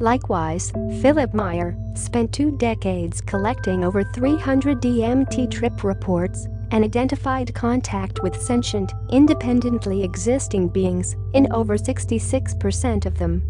Likewise, Philip Meyer spent two decades collecting over 300 DMT trip reports and identified contact with sentient, independently existing beings in over 66% of them.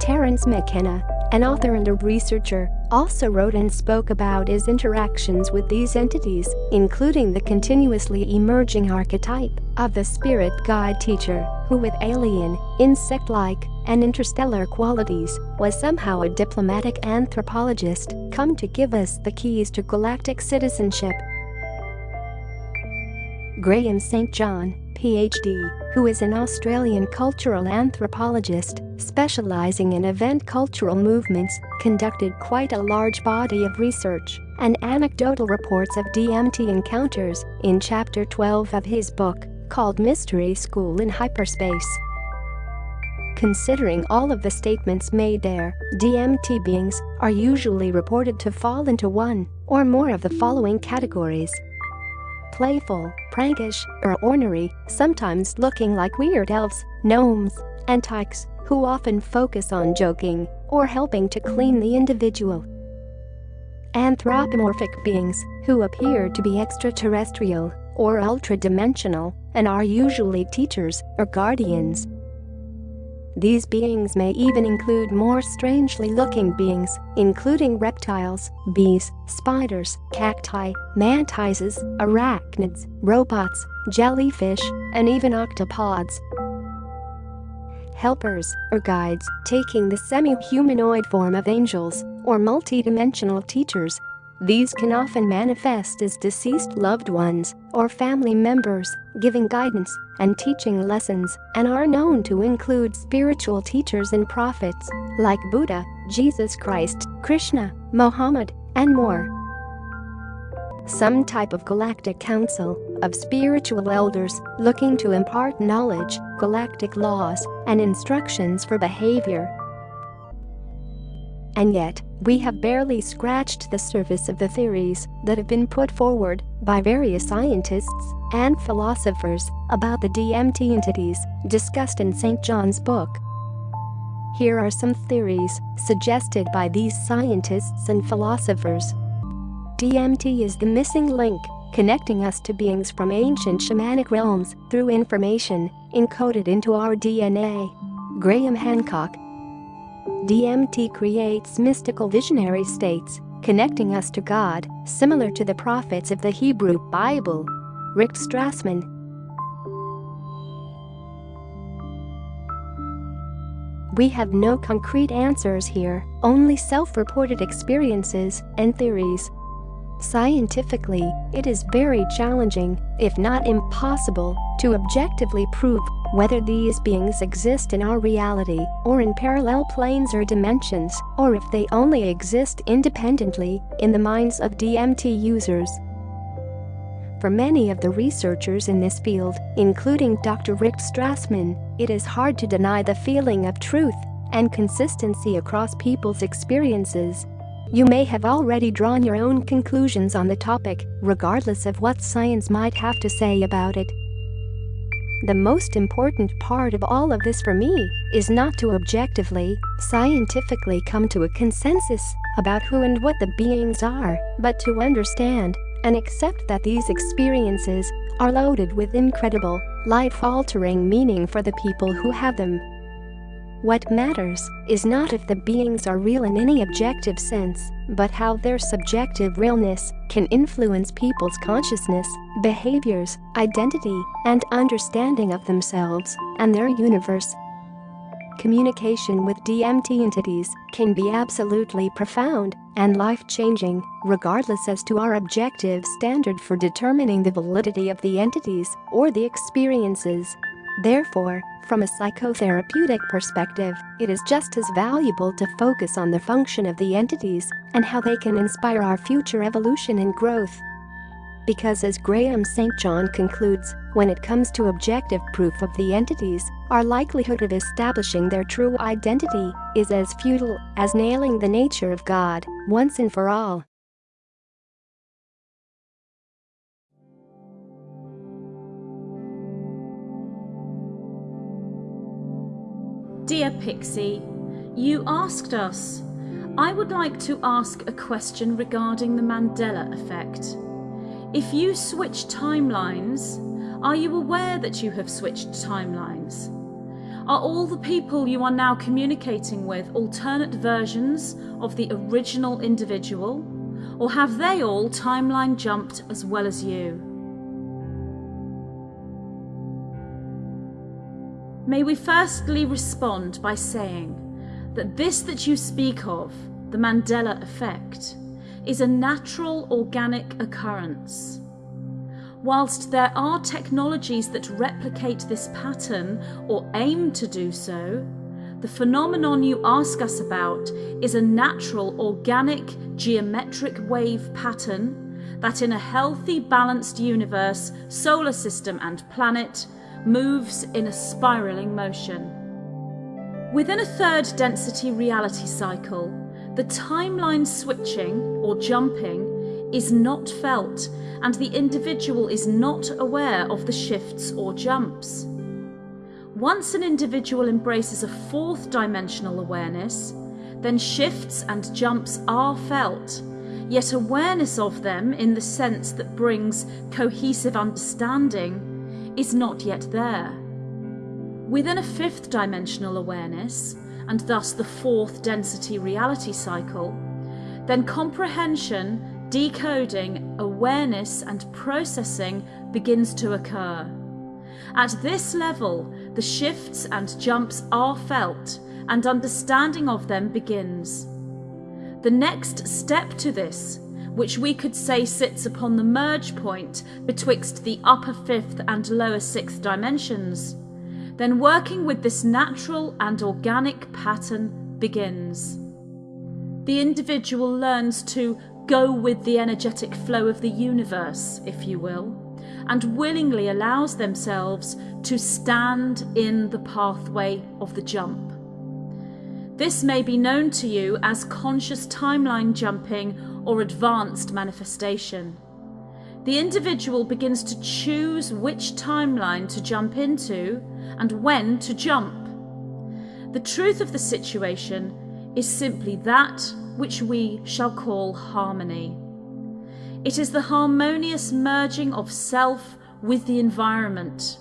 Terence McKenna, an author and a researcher, also wrote and spoke about his interactions with these entities, including the continuously emerging archetype of the spirit guide teacher, who with alien, insect-like, and interstellar qualities, was somehow a diplomatic anthropologist come to give us the keys to galactic citizenship. Graham St. John, PhD, who is an Australian cultural anthropologist specializing in event cultural movements, conducted quite a large body of research and anecdotal reports of DMT encounters in Chapter 12 of his book, called Mystery School in Hyperspace. Considering all of the statements made there, DMT beings are usually reported to fall into one or more of the following categories playful, prankish, or ornery, sometimes looking like weird elves, gnomes, and tykes, who often focus on joking or helping to clean the individual. Anthropomorphic beings, who appear to be extraterrestrial or ultra-dimensional and are usually teachers or guardians, these beings may even include more strangely looking beings, including reptiles, bees, spiders, cacti, mantises, arachnids, robots, jellyfish, and even octopods. Helpers, or guides, taking the semi-humanoid form of angels, or multidimensional teachers, these can often manifest as deceased loved ones or family members, giving guidance and teaching lessons, and are known to include spiritual teachers and prophets like Buddha, Jesus Christ, Krishna, Mohammed, and more. Some type of galactic council of spiritual elders looking to impart knowledge, galactic laws, and instructions for behavior. And yet, we have barely scratched the surface of the theories that have been put forward by various scientists and philosophers about the DMT entities discussed in St. John's book. Here are some theories suggested by these scientists and philosophers. DMT is the missing link connecting us to beings from ancient shamanic realms through information encoded into our DNA. Graham Hancock DMT creates mystical visionary states, connecting us to God, similar to the prophets of the Hebrew Bible. Rick Strassman We have no concrete answers here, only self-reported experiences and theories. Scientifically, it is very challenging, if not impossible, to objectively prove whether these beings exist in our reality or in parallel planes or dimensions, or if they only exist independently in the minds of DMT users. For many of the researchers in this field, including Dr. Rick Strassman, it is hard to deny the feeling of truth and consistency across people's experiences. You may have already drawn your own conclusions on the topic, regardless of what science might have to say about it. The most important part of all of this for me is not to objectively, scientifically come to a consensus about who and what the beings are, but to understand and accept that these experiences are loaded with incredible, life-altering meaning for the people who have them. What matters is not if the beings are real in any objective sense, but how their subjective realness can influence people's consciousness, behaviors, identity, and understanding of themselves and their universe. Communication with DMT entities can be absolutely profound and life-changing, regardless as to our objective standard for determining the validity of the entities or the experiences. Therefore, from a psychotherapeutic perspective, it is just as valuable to focus on the function of the entities and how they can inspire our future evolution and growth. Because as Graham St. John concludes, when it comes to objective proof of the entities, our likelihood of establishing their true identity is as futile as nailing the nature of God once and for all. Dear Pixie, you asked us. I would like to ask a question regarding the Mandela effect. If you switch timelines, are you aware that you have switched timelines? Are all the people you are now communicating with alternate versions of the original individual? Or have they all timeline jumped as well as you? May we firstly respond by saying that this that you speak of, the Mandela effect, is a natural organic occurrence. Whilst there are technologies that replicate this pattern or aim to do so, the phenomenon you ask us about is a natural organic geometric wave pattern that in a healthy balanced universe, solar system and planet moves in a spiralling motion. Within a third density reality cycle, the timeline switching or jumping is not felt and the individual is not aware of the shifts or jumps. Once an individual embraces a fourth dimensional awareness, then shifts and jumps are felt, yet awareness of them in the sense that brings cohesive understanding is not yet there. Within a fifth dimensional awareness, and thus the fourth density reality cycle, then comprehension, decoding, awareness and processing begins to occur. At this level, the shifts and jumps are felt and understanding of them begins. The next step to this which we could say sits upon the merge point betwixt the upper fifth and lower sixth dimensions, then working with this natural and organic pattern begins. The individual learns to go with the energetic flow of the universe, if you will, and willingly allows themselves to stand in the pathway of the jump. This may be known to you as conscious timeline jumping or advanced manifestation. The individual begins to choose which timeline to jump into and when to jump. The truth of the situation is simply that which we shall call harmony. It is the harmonious merging of self with the environment.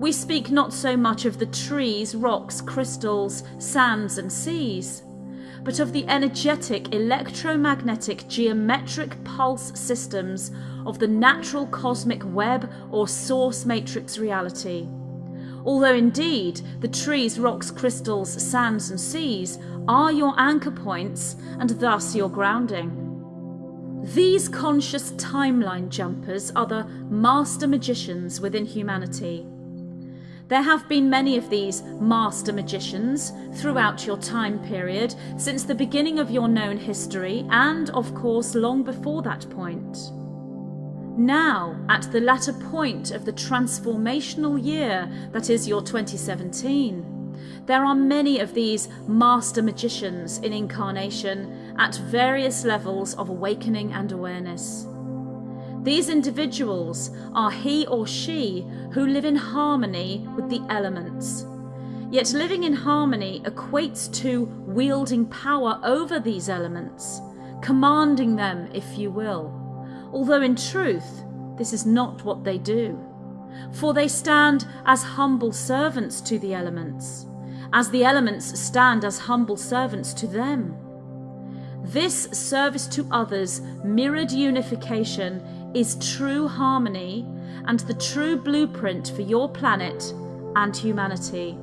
We speak not so much of the trees, rocks, crystals, sands and seas, but of the energetic electromagnetic geometric pulse systems of the natural cosmic web or source matrix reality. Although indeed the trees, rocks, crystals, sands and seas are your anchor points and thus your grounding. These conscious timeline jumpers are the master magicians within humanity. There have been many of these master magicians throughout your time period, since the beginning of your known history, and of course long before that point. Now, at the latter point of the transformational year that is your 2017, there are many of these master magicians in incarnation at various levels of awakening and awareness. These individuals are he or she who live in harmony with the elements. Yet living in harmony equates to wielding power over these elements, commanding them, if you will. Although in truth, this is not what they do. For they stand as humble servants to the elements, as the elements stand as humble servants to them. This service to others, mirrored unification, is true harmony and the true blueprint for your planet and humanity.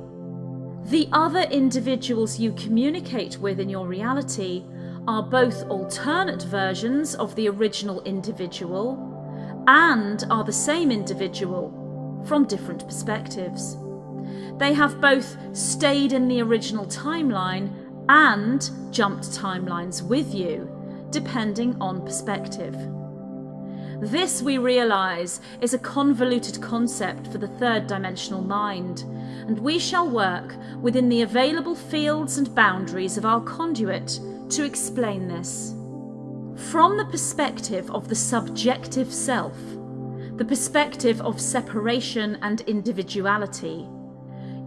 The other individuals you communicate with in your reality are both alternate versions of the original individual and are the same individual from different perspectives. They have both stayed in the original timeline and jumped timelines with you, depending on perspective. This, we realise, is a convoluted concept for the third dimensional mind, and we shall work within the available fields and boundaries of our conduit to explain this. From the perspective of the subjective self, the perspective of separation and individuality,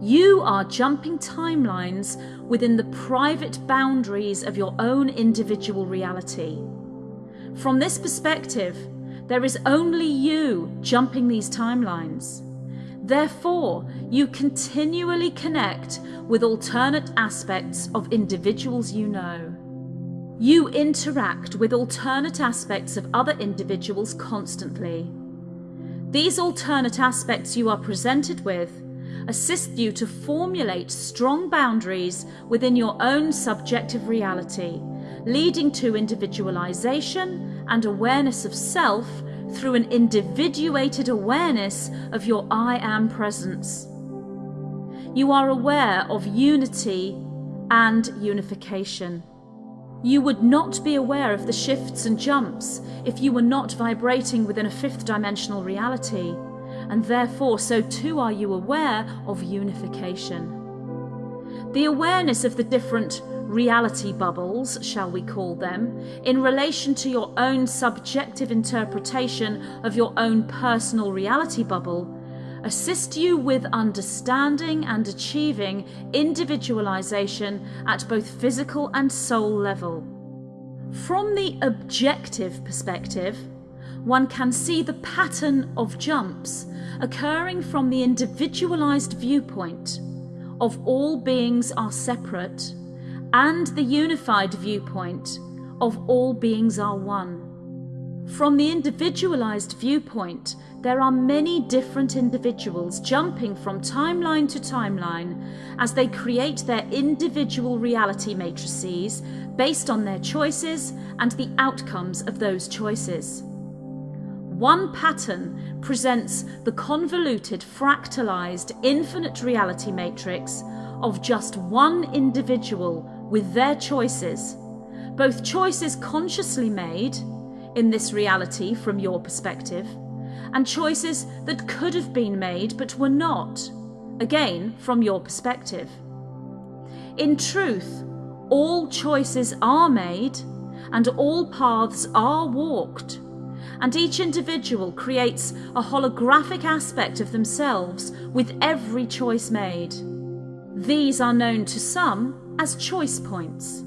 you are jumping timelines within the private boundaries of your own individual reality. From this perspective, there is only you jumping these timelines. Therefore, you continually connect with alternate aspects of individuals you know. You interact with alternate aspects of other individuals constantly. These alternate aspects you are presented with assist you to formulate strong boundaries within your own subjective reality, leading to individualization and awareness of self through an individuated awareness of your I am presence. You are aware of unity and unification. You would not be aware of the shifts and jumps if you were not vibrating within a fifth dimensional reality and therefore so too are you aware of unification. The awareness of the different reality bubbles, shall we call them, in relation to your own subjective interpretation of your own personal reality bubble, assist you with understanding and achieving individualization at both physical and soul level. From the objective perspective, one can see the pattern of jumps occurring from the individualized viewpoint of all beings are separate and the unified viewpoint of all beings are one. From the individualized viewpoint, there are many different individuals jumping from timeline to timeline as they create their individual reality matrices based on their choices and the outcomes of those choices. One pattern presents the convoluted, fractalized, infinite reality matrix of just one individual with their choices, both choices consciously made in this reality from your perspective, and choices that could have been made but were not, again from your perspective. In truth, all choices are made and all paths are walked and each individual creates a holographic aspect of themselves with every choice made. These are known to some as choice points.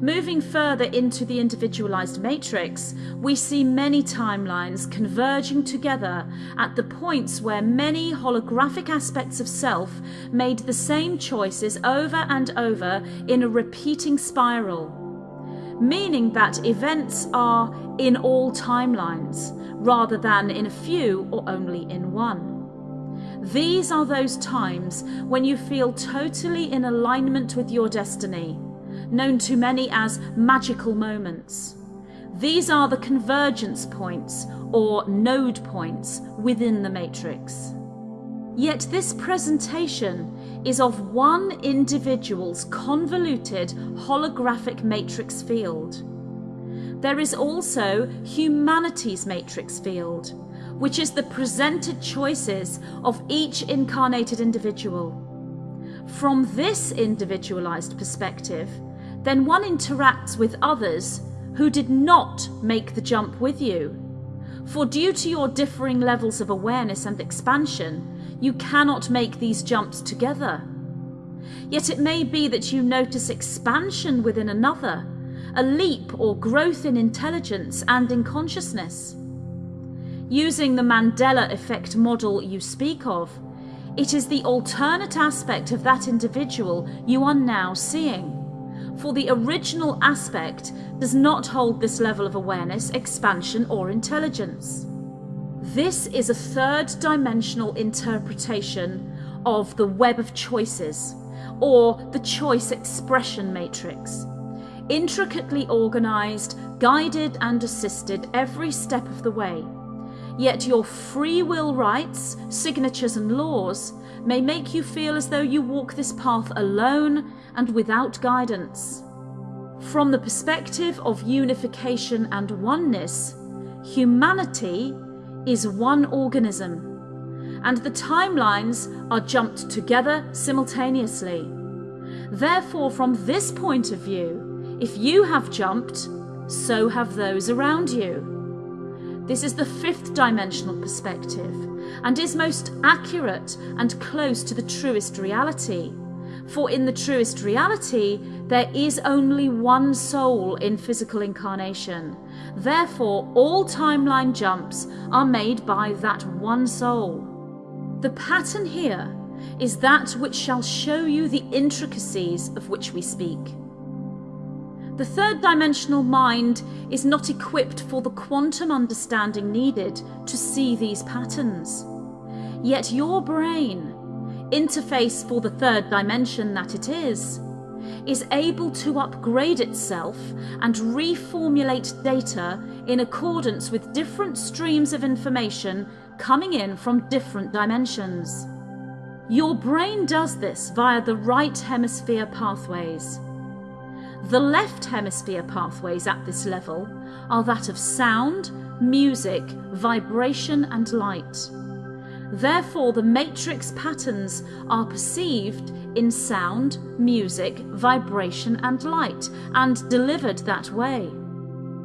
Moving further into the individualized matrix, we see many timelines converging together at the points where many holographic aspects of self made the same choices over and over in a repeating spiral meaning that events are in all timelines, rather than in a few or only in one. These are those times when you feel totally in alignment with your destiny, known to many as magical moments. These are the convergence points or node points within the matrix. Yet this presentation is of one individual's convoluted holographic matrix field. There is also humanity's matrix field, which is the presented choices of each incarnated individual. From this individualized perspective, then one interacts with others who did not make the jump with you. For due to your differing levels of awareness and expansion, you cannot make these jumps together. Yet it may be that you notice expansion within another, a leap or growth in intelligence and in consciousness. Using the Mandela effect model you speak of, it is the alternate aspect of that individual you are now seeing. For the original aspect does not hold this level of awareness, expansion, or intelligence. This is a third dimensional interpretation of the web of choices, or the choice expression matrix. Intricately organized, guided, and assisted every step of the way. Yet your free will rights, signatures, and laws may make you feel as though you walk this path alone and without guidance. From the perspective of unification and oneness, humanity is one organism, and the timelines are jumped together simultaneously. Therefore, from this point of view, if you have jumped, so have those around you. This is the fifth dimensional perspective and is most accurate and close to the truest reality. For in the truest reality, there is only one soul in physical incarnation. Therefore, all timeline jumps are made by that one soul. The pattern here is that which shall show you the intricacies of which we speak. The third dimensional mind is not equipped for the quantum understanding needed to see these patterns. Yet your brain, interface for the third dimension that it is, is able to upgrade itself and reformulate data in accordance with different streams of information coming in from different dimensions. Your brain does this via the right hemisphere pathways. The left hemisphere pathways at this level are that of sound, music, vibration and light. Therefore, the matrix patterns are perceived in sound, music, vibration and light, and delivered that way.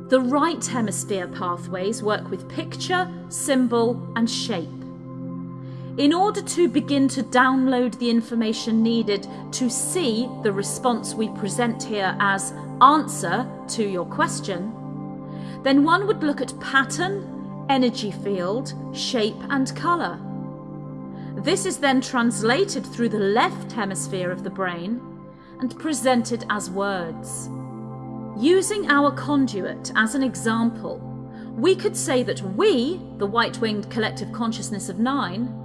The right hemisphere pathways work with picture, symbol and shape. In order to begin to download the information needed to see the response we present here as answer to your question, then one would look at pattern, energy field, shape and colour. This is then translated through the left hemisphere of the brain and presented as words. Using our conduit as an example, we could say that we, the white-winged collective consciousness of nine,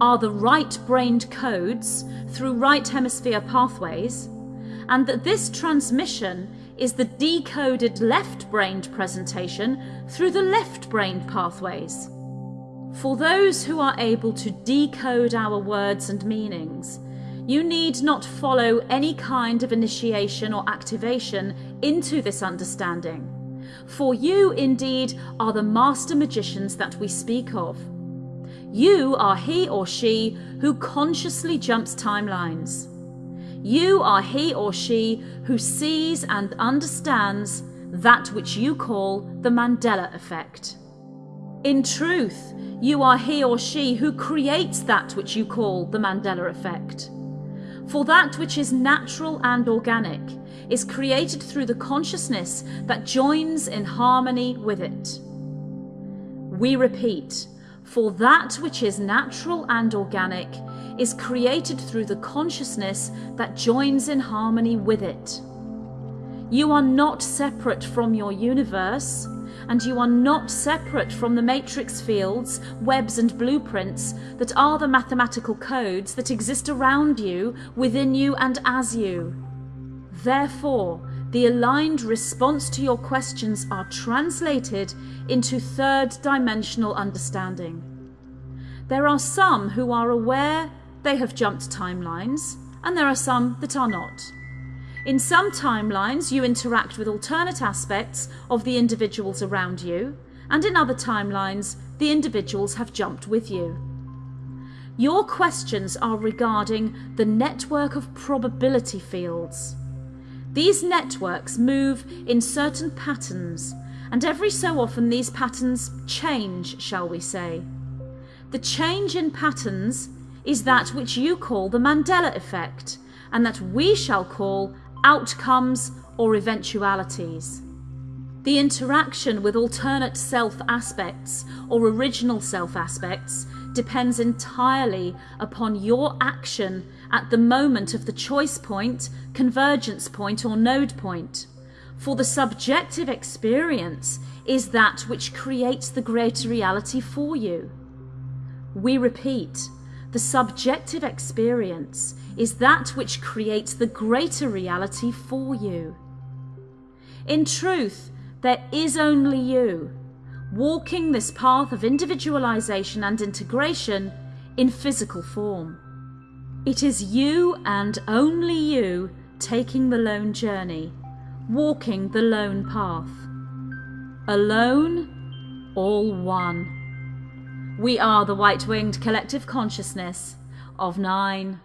are the right-brained codes through right hemisphere pathways, and that this transmission is the decoded left-brained presentation through the left-brained pathways. For those who are able to decode our words and meanings, you need not follow any kind of initiation or activation into this understanding. For you, indeed, are the master magicians that we speak of. You are he or she who consciously jumps timelines. You are he or she who sees and understands that which you call the Mandela effect. In truth, you are he or she who creates that which you call the Mandela effect. For that which is natural and organic is created through the consciousness that joins in harmony with it. We repeat, for that which is natural and organic is created through the consciousness that joins in harmony with it. You are not separate from your universe, and you are not separate from the matrix fields, webs and blueprints that are the mathematical codes that exist around you, within you and as you. Therefore, the aligned response to your questions are translated into third dimensional understanding. There are some who are aware they have jumped timelines, and there are some that are not. In some timelines, you interact with alternate aspects of the individuals around you, and in other timelines, the individuals have jumped with you. Your questions are regarding the network of probability fields. These networks move in certain patterns And every so often these patterns change, shall we say. The change in patterns is that which you call the Mandela effect, and that we shall call outcomes or eventualities. The interaction with alternate self aspects or original self aspects depends entirely upon your action at the moment of the choice point, convergence point, or node point. For the subjective experience is that which creates the greater reality for you. We repeat, the subjective experience is that which creates the greater reality for you. In truth, there is only you, walking this path of individualization and integration in physical form. It is you and only you taking the lone journey, walking the lone path. Alone, all one. We are the white winged collective consciousness of nine.